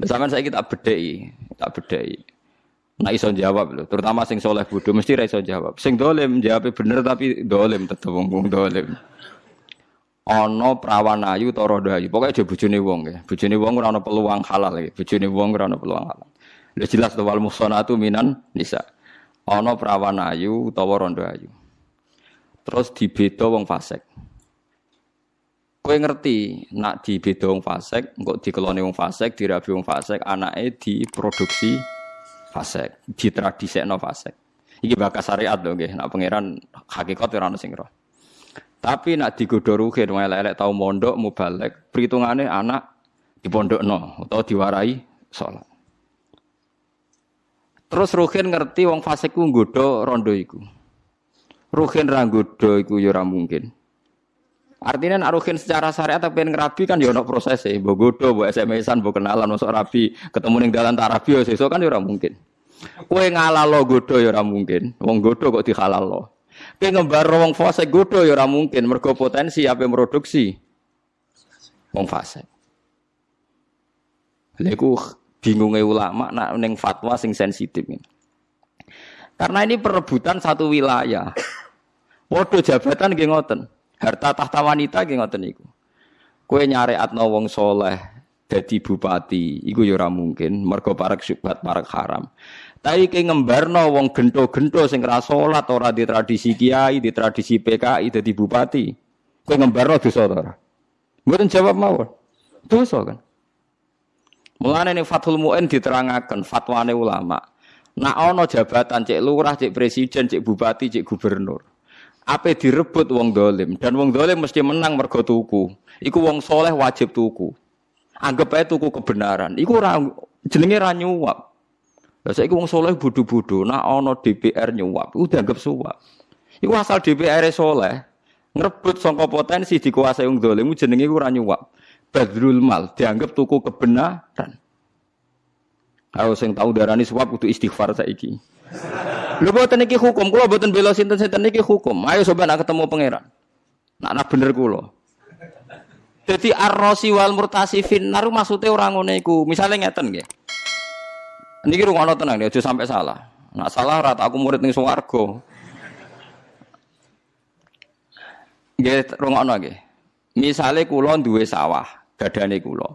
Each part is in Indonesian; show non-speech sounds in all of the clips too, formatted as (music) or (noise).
Sampeyan saya kita bedheki, tak bedheki. Nah iso jawab lho, terutama sing soleh bodoh mesti ra iso jawab. Sing dolim jawab bener tapi dolim tetep wong wong dolim. Ana prawan ayu rondo ayu, pokoke aja bojone wong ya. Bojone wong ora ana peluang halal ya. Bojone wong ora ana peluang halal. Lha jelas to wal minan nisa. Ana prawan ayu utawa rondo ayu. Terus dibeda wong fasik. Kowe ngerti nak dibeda wong fasik, engko dikelone wong fasik, dirabi wong fasik, anake diproduksi fasik, ditradisekno fasik. Iki bakas syariat lho nggih, nak pangeran hakikat ora ono sing roh. Tapi nak digodho ruhin elek-elek tau mondok mubalek, perhitungane anak dipondokno utawa diwarai salat. Terus ruhin ngerti wong fasik ku nggodho rondo iku. Ruhin ra iku ya mungkin. Artinya nak ruhin secara syariat tapi pengen ngerabi kan ya proses e, mbok godho, mbok SMS-an, mbok kenalan masuk rabi, ketemu ning dalan tak rabi ya sesuk kan ya ora mungkin. Kowe ngalalo godho ya ora mungkin. Wong godho kok dihalalno. Kowe ngembar wong fase godho ya ora mungkin mergo potensi ape produksi wong fase. Lha iku bingungnya ulama nak ning fatwa sing sensitif ini. Karena ini perebutan satu wilayah. Waduh jabatan nggih ngoten. Harta tahta wanita nggih ngoten niku. Kowe nyareatno wong soleh dadi bupati, iku ya ora mungkin mergo parek syubhat parek haram. Tapi ke ngembarno wong gento-gento sing ra salat ora di tradisi kiai, di tradisi PKI dadi bupati. Kowe ngembarno dosa ta ora? Mboten jawab mawon. Dosa kan. Mulane ning Fathul Muin diterangaken fatwane ulama. Nak ana jabatan cek lurah, cek presiden, cek bupati, cek gubernur. Apa direbut wong dolim dan wong dolim mesti menang mergo tuku. Iku wong soleh wajib tuku. Anggap aja tuku kebenaran. Iku ra jenenge ra nyuap. Lah saiki wong soleh bodho-bodho, nak ana DPR nyuap, iku dianggap suap. Iku asal DPR e soleh, ngrebut sangka potensi dikuasai wong dolim jenenge iku ora nyuap. Badrul mal dianggap tuku kebenaran. Kalau sing tahu darani suap kudu istighfar saiki. Lho boten iki hukum, kula boten bela sinten-sinten iki hukum. Ayo coba nak ketemu pangeran. Nak nak bener kula. Jadi ar-rasi wal murtasifin naru maksudnya orang ngono iku. Misale ngeten nggih. Niki rungono tenang aja sampai salah. Nak salah rata aku murid ning swarga. Nggih rungono nggih. Misale kula duwe sawah, dadane kula.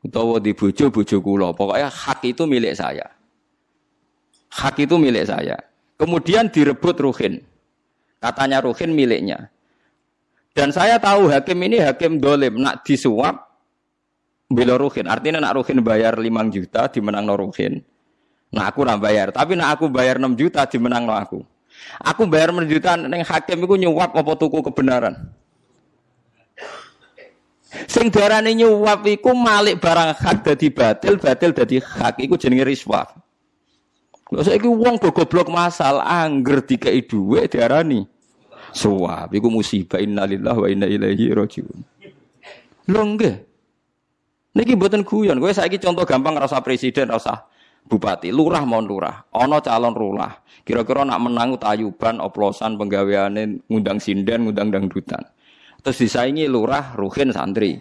Utawa di bojo bojo kula, pokoknya hak itu milik saya. Hak itu milik saya. Kemudian direbut Ruhin. Katanya Ruhin miliknya. Dan saya tahu hakim ini hakim dolim, nak disuap, bela ruhin. Artinya nak ruhin bayar 5 juta dimenang no ruhin. Nah aku nak bayar. Tapi nak aku bayar 6 juta dimenang no aku. Aku bayar 6 juta neng hakim itu nyuap apa tuku kebenaran. Sing darane nyuap iku malik barang hak dadi batil, batil dadi hak iku jenenge riswah. Lha saiki wong goblok masal angger dikai dhuwit diarani suap. Iku musibah innalillahi wa inna ilaihi rajiun. Lho nggih. Niki buatan guyon. Gue saiki contoh gampang rasa presiden, rasa bupati, lurah mau lurah, ono calon lurah. Kira-kira nak menang tayuban, oplosan, penggaweane ngundang sinden, ngundang dangdutan. Terus disaingi lurah, ruhin, santri.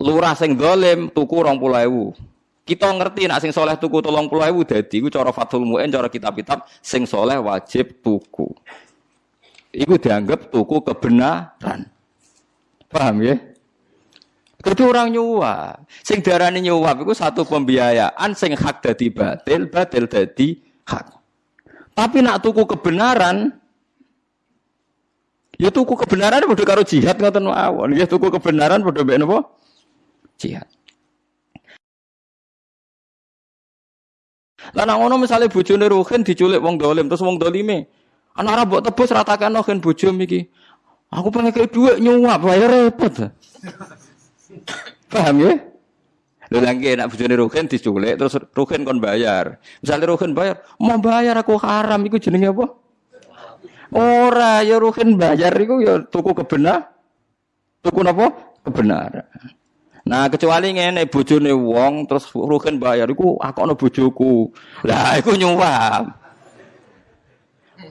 Lurah sing dolim tuku rong ewu. Kita ngerti nak sing soleh tuku tolong puluh ewu dadi, gue cara fatul mu'en, cara kitab-kitab, sing soleh wajib tuku. Iku dianggap tuku kebenaran. Paham ya? Jadi orang nyuap. Sing darani nyuap itu satu pembiayaan sing hak dadi batil, batil dadi hak. Tapi nak tuku kebenaran ya tuku kebenaran padha karo jihad ngoten mawon. Ya tuku kebenaran padha mbek napa? Jihad. Lah nak ngono misale bojone Ruhin diculik wong dolim terus wong dolime. Anak ora mbok tebus ratakan Ruhin bojo iki. Aku pengen kayak duit nyuap, bayar repot. (coughs) Paham ya? Lho lagi nak bojone Ruhin diculik terus Ruhin kon bayar. Misalnya Ruhin bayar, mau bayar aku haram iku jenenge apa? Ora ya Ruhin bayar iku ya tuku kebenar. Tuku napa? Kebenaran. Nah, kecuali ngene bojone wong terus Ruhin bayar iku akono bojoku. Lah iku nyuwap.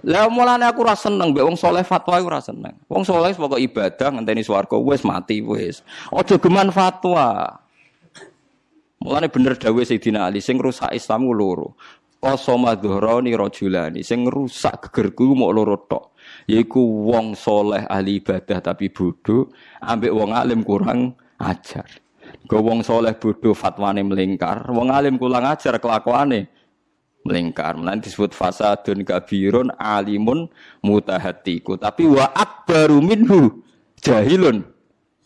Lah mulane aku ora seneng mbek wong saleh fatwa iku ora seneng. Wong saleh pokok ibadah ngenteni swarga wis mati wis. Aja geman fatwa. Mulane bener dawuh Sayyidina Ali sing rusak Islam loro. Qasama dhuhrani rajulani sing rusak gegerku mau loro tok. Yaiku wong soleh ahli ibadah tapi bodoh, ambek wong alim kurang ajar. Go wong soleh bodoh fatwane melingkar, wong alim kurang ajar kelakuane melingkar. Mulane disebut fasadun kabirun alimun mutahatiku. Tapi wa akbaru minhu jahilun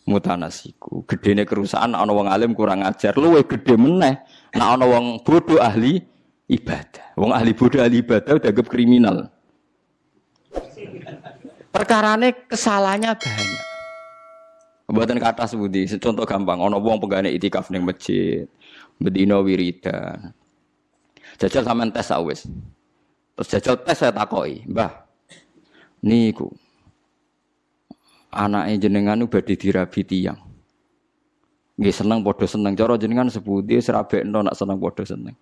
mutanasiku. Gedene kerusakan ana wong alim kurang ajar, luwe gede meneh nek wong bodoh ahli ibadah. Wong ahli bodoh ahli ibadah udah kriminal. Perkarane kesalahannya banyak. Buatan kata sebudi, contoh gampang, ono wong pegane itikaf ning masjid, bedino wiridan. Jajal sampean tes awis. Terus jajal tes saya takoi, Mbah. Niku. Anake jenengan badhe dirabi tiyang. Nggih seneng padha seneng cara jenengan sepundi serabekno nak seneng padha seneng.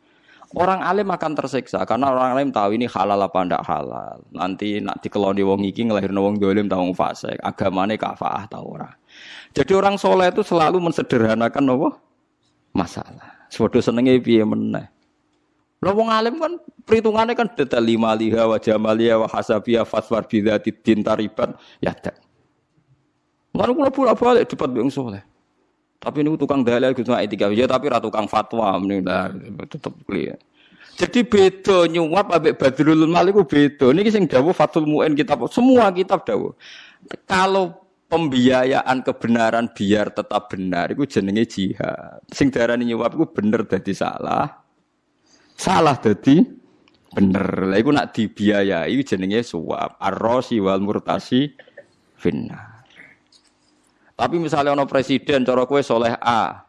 Orang alim akan tersiksa karena orang alim tahu ini halal apa ndak halal. Nanti nak dikeloni wong iki ngelahirno wong dolim tahu fasik, agamane kafaah ta ora. Jadi orang soleh itu selalu mensederhanakan apa? Masalah. Sepodo senenge piye meneh. Lah wong kan perhitungannya kan detail lima liha wa jamaliya wa hasabiyah faswar bidzati din taribat ya tak. Lalu kula pula balik debat wong soleh. Tapi ini tukang dalil gitu etika ya tapi ra tukang fatwa lah tetep clear. Jadi beda nyuap ambek Badrul Mal iku beda. Niki sing dawuh Fathul Muin kitab semua kitab dawuh. Kalau pembiayaan kebenaran biar tetap benar itu jenenge jihad. Sing darani nyuap iku bener dadi salah. Salah dadi bener. Lah iku nak dibiayai jenenge suap. Ar-rasi wal murtasi finnar. Tapi misalnya ono presiden cara kue soleh A,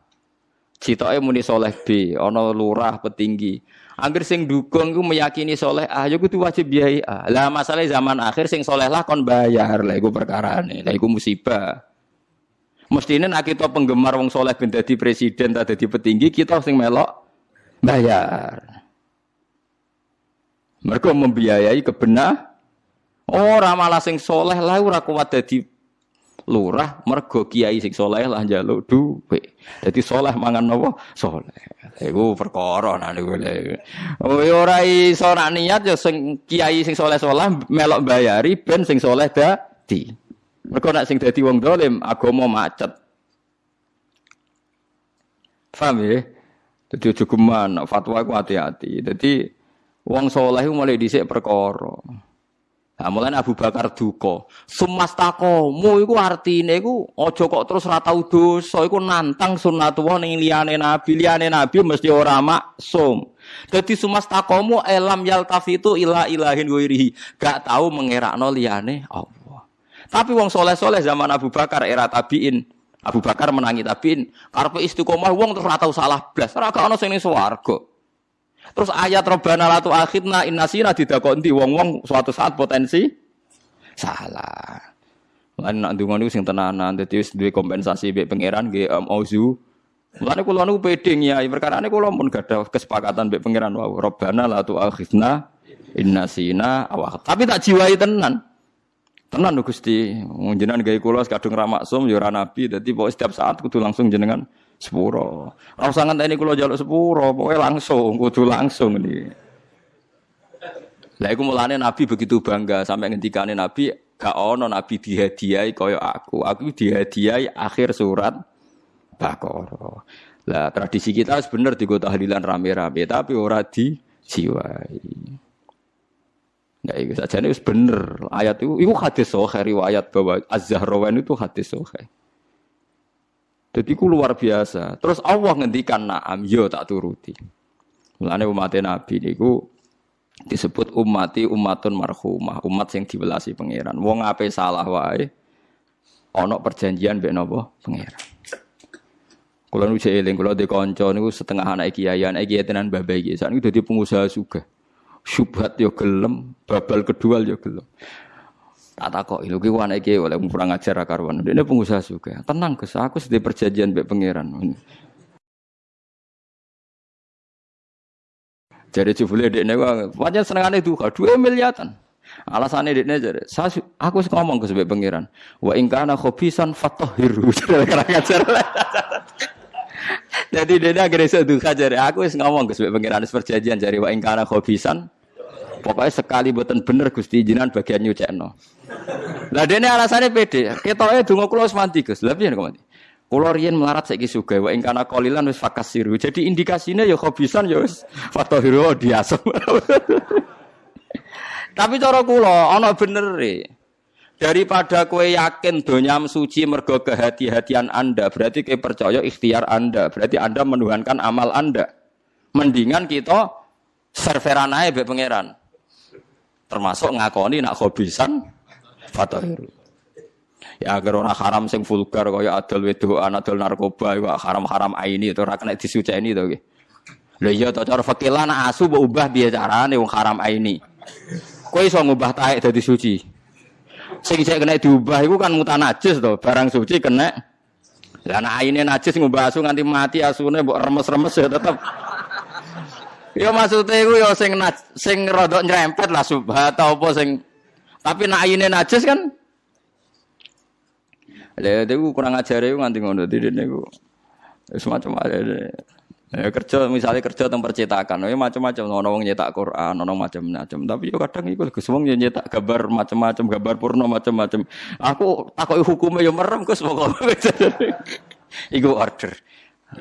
citoke muni soleh B, ono lurah petinggi. Angger sing dukung ku meyakini soleh A, ya kudu wajib biayai A. Lah masalah zaman akhir sing soleh lah kon bayar, lah iku perkarane, lah iku musibah. Mestine nek kita penggemar wong soleh ben dadi presiden ta dadi petinggi, kita sing melok bayar. Mereka membiayai kebenar. Ora malah sing soleh lah ora kuat dadi lurah mergo kiai sing soleh lah njaluk duwe. Dadi soleh mangan napa? Soleh. Iku perkara nah niku. Oh ya ora iso niat ya sing kiai sing soleh-soleh melok bayari ben sing soleh dadi. Mergo nak sing dadi wong dolim agama macet. Paham ya? Jadi cukup fatwa ku hati-hati. Jadi wong soleh mulai dhisik perkara. Nah, mulai Abu Bakar duka. Sumastakomu iku artine iku aja kok terus ra tau dosa iku nantang sunnatullah ning liyane nabi, liyane nabi mesti ora maksum. Dadi sumastakomu elam yaltafitu ila ilahin ghairihi. Gak tau mengerakno liyane Allah. Tapi wong soleh-soleh zaman Abu Bakar era tabiin, Abu Bakar menangi tabiin, karepe istiqomah wong terus ra tau salah blas. Ora ono sing ning. Terus ayat Robbana latu akhidna innasina didakoni wong-wong suatu saat potensi salah. Lan nak ndonga niku sing tenanan dadi wis duwe kompensasi mbek pangeran nggih um, auzu. Mulane kula niku pede nyai perkarane kula pun gadah kesepakatan mbek pangeran wau Robbana latu akhidna innasina awak. Tapi tak jiwai tenan. Tenan Gusti, jenengan gawe kula kadung ra maksum ya ora nabi dadi pokoke setiap saat kudu langsung jenengan sepuro. Ora usah ngenteni kula njaluk sepuro, pokoke langsung, kudu langsung ini. Lah iku mulane Nabi begitu bangga sampai ngendikane Nabi gak ono Nabi dihadiahi kaya aku. Aku dihadiahi akhir surat Baqarah. Lah tradisi kita bener digo tahlilan rame-rame tapi ora dijiwai. Nah, itu saja ini bener ayat itu, itu hadis sohe riwayat bahwa Az-Zahrawan itu hadis sohe. Jadi ku luar biasa. Terus Allah ngendikan naam, yo tak turuti. Mulane umat Nabi niku disebut umati umatun marhumah, umat yang dibelasi pangeran. Wong ape salah wae ana perjanjian mbek napa pangeran. Kula nu eling kula de kanca niku setengah anak kiai, anak kiai tenan babai iki. Sak niku dadi pengusaha juga. Syubhat yo gelem, babal kedua yo gelem. Tak takok lho ki anake ki oleh kurang ajar karuan. Ini pengusaha juga. Tenang Gus, aku sedih perjanjian mbek pangeran. Jadi jebule dekne pancen senengane duka 2 miliatan. Alasannya dekne jadi, saya aku ngomong ke sebab pangeran. Wa in kana khobisan fatahhiru. Kurang (laughs) ajar. Jadi dia akhirnya seduka jari aku wis ngomong Gus pengiran perjanjian jari wa ingkana khobisan. Pokoknya sekali buatan bener Gusti jinan bagian nyucekno. Lah dene alasannya pede. Ketoke donga kula wis mandi Gus. Lah piye kok mandi? Kula melarat saiki sugih wa ingkana qalilan wis fakasiru. Jadi indikasinya ya khobisan ya wis fatahiru diasem. (laughs) Tapi cara kula ana bener e. Daripada kue yakin donyam suci mergo kehati-hatian Anda, berarti kue percaya ikhtiar Anda, berarti Anda menuhankan amal Anda. Mendingan kita serveran be pangeran. Termasuk ngakoni nak hobisan fatahiru. Ya agar orang haram sing vulgar kaya adol wedoan, adol narkoba, iku haram-haram aini itu ora kena disuceni to nggih. Lha iya to cara fikih lan asu mbok ubah piye carane wong haram aini. Kowe iso ngubah taek dadi suci. Sing saya kena diubah itu kan mutan najis to, barang suci kena. Lah nek aine najis ngubah asu nganti mati asune mbok remes-remes ya tetep. Ya maksudnya iku ya sing sing rodok nyerempet lah subhat apa sing tapi nek aine najis kan Lha itu kurang ajar itu nganti ngono dene niku. Semacam ada. Ya kerja misalnya kerja tentang percetakan, ya macam-macam, ono wong nyetak Quran, ono macam-macam. Tapi yo kadang iku Gus wong nyetak gambar macam-macam, gambar porno macam-macam. Aku takoki hukumnya yo merem Gus pokoke. (laughs) iku order.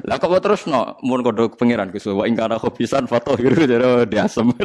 Lah kok terus no, mun kodok pangeran Gus wa ing kana khobisan foto gitu jare diasem. (laughs)